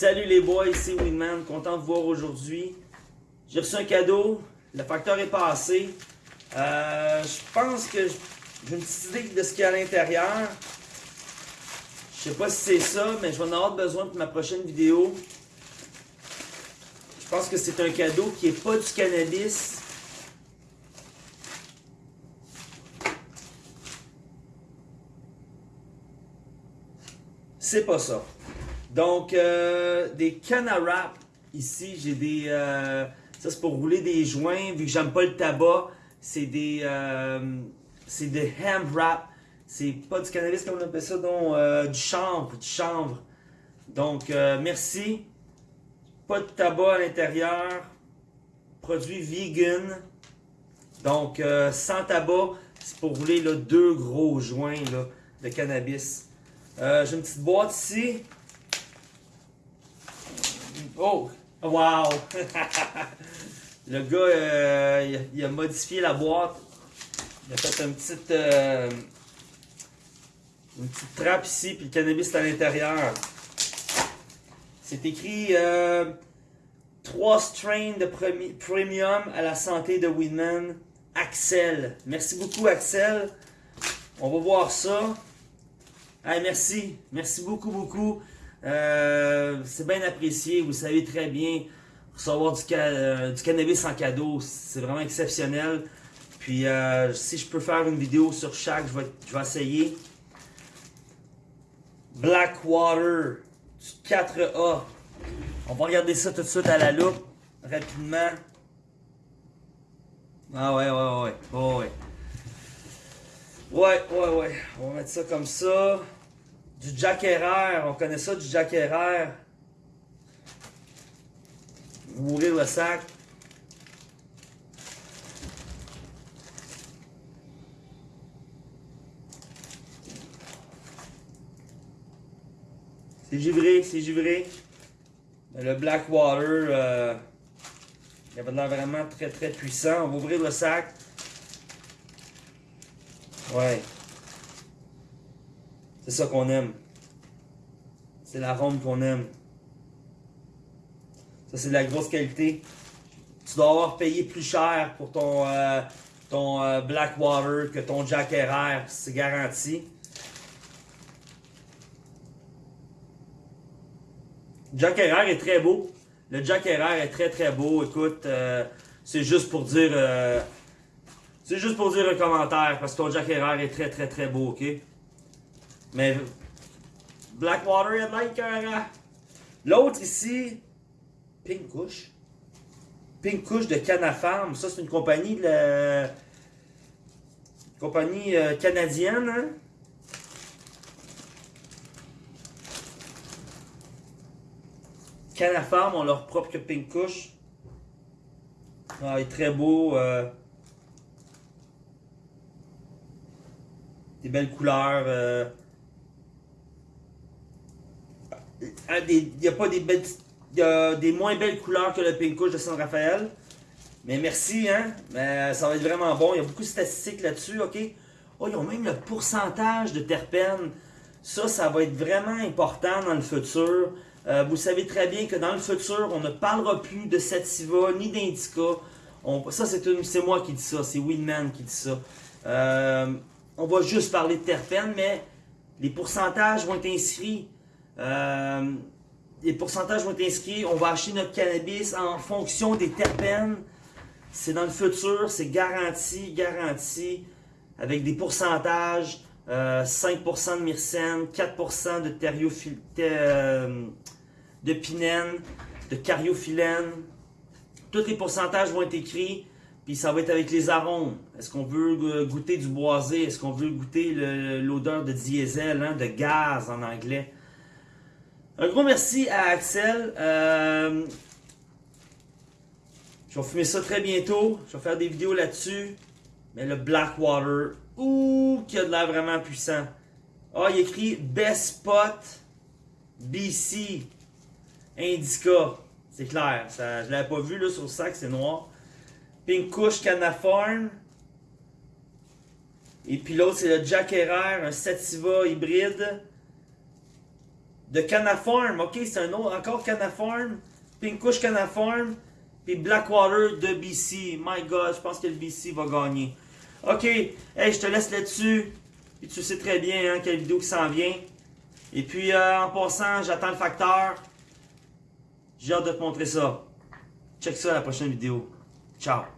Salut les boys, c'est Winman, content de vous voir aujourd'hui. J'ai reçu un cadeau, le facteur est passé. Euh, je pense que j'ai une petite idée de ce qu'il y a à l'intérieur. Je sais pas si c'est ça, mais je vais en avoir besoin pour ma prochaine vidéo. Je pense que c'est un cadeau qui est pas du cannabis. C'est pas ça. Donc, euh, des cannes à rap. Ici, j'ai des... Euh, ça, c'est pour rouler des joints. Vu que j'aime pas le tabac, c'est des... Euh, c'est des ham wrap. C'est pas du cannabis comme on appelle ça, donc du chanvre, du chanvre. Donc, merci. Pas de tabac à l'intérieur. Produit vegan. Donc, sans tabac, c'est pour rouler deux gros joints de cannabis. J'ai une petite boîte ici. Oh! Wow! le gars, euh, il, a, modifié la boîte. Il a fait une petite, euh, une petite trappe ici, puis le cannabis est à l'intérieur. C'est écrit euh, 3 strains de premium à la santé de Winman. Axel. Merci beaucoup, Axel. On va voir ça. Hey, merci. Merci beaucoup, beaucoup. Euh, c'est bien apprécié, vous savez très bien, recevoir du, euh, cannabis en cadeau, c'est vraiment exceptionnel. Puis euh, si je peux faire une vidéo sur chaque, je vais, essayer. Blackwater du 4A. On va regarder ça tout de suite à la loupe, rapidement. Ah ouais, ouais, ouais, ouais. Ouais, ouais, ouais. On va mettre ça comme ça. Du Jack Herrera, on connaît ça, du Jack Herrera. Ouvrir le sac. C'est givré, c'est givré. Le Blackwater, euh, il avait l'air vraiment très très puissant. On va ouvrir le sac. Ouais. C'est ça qu'on aime. C'est l'arôme qu'on aime. Ça, c'est de la grosse qualité. Tu dois avoir payé plus cher pour ton, euh, ton euh, Blackwater que ton Jack RR. C'est garanti. Jack RR est très beau. Le Jack RR est très très beau. Écoute, euh, c'est juste pour dire... c'est juste pour dire un commentaire parce que ton Jack RR est très très très beau, ok? Mais Blackwater, il y a de L'autre ici, Pink Kush. Pink Kush de Canafarm. Ça, c'est une compagnie de compagnie euh, canadienne. Hein? Canafarm ont leur propre Pink Kush. Ah, il est très beau. Euh... Des belles couleurs. Euh... Ah, il n'y a pas des belles. Des moins belles couleurs que le Pink Kush de San Rafael. Mais merci, hein. Mais ça va être vraiment bon. Il y a beaucoup de statistiques là-dessus, OK? Oh, ils ont même le pourcentage de terpènes. Ça, ça va être vraiment important dans le futur. Euh, vous savez très bien que dans le futur, on ne parlera plus de sativa ni d'indica. Ça, c'est moi qui dis ça. C'est Winman qui dit ça. Euh, on va juste parler de terpènes, mais les pourcentages vont être inscrits. Euh, les pourcentages vont être inscrits. On va acheter notre cannabis en fonction des terpènes. C'est dans le futur, c'est garanti, garanti. Avec des pourcentages, 5% euh, de myrcène, 4% de euh, de pinène, de cariophyllène. Tous les pourcentages vont être écrits. Puis ça va être avec les arômes. Est-ce qu'on veut goûter du boisé? Est-ce qu'on veut goûter l'odeur de diesel, hein, de gaz en anglais? Un gros merci à Axel. Euh, je vais fumer ça très bientôt. Je vais faire des vidéos là-dessus. Mais le Blackwater, ouh, qui a de l'air vraiment puissant. Ah, il écrit Best Spot BC Indica. C'est clair. Je l'avais pas vu là, sur le sac, c'est noir. Pink Kush Canaform. Et puis l'autre, c'est le Jack Herrera, un Sativa hybride. De Canaform, ok? C'est un autre, encore Canaform, Pinkush Canaform, puis Blackwater de BC. My God, je pense que le BC va gagner. Ok, hey, je te laisse là-dessus. Puis tu sais très bien hein, quelle vidéo qui s'en vient. Et puis euh, en passant, j'attends le facteur. J'ai hâte de te montrer ça. Check ça à la prochaine vidéo. Ciao.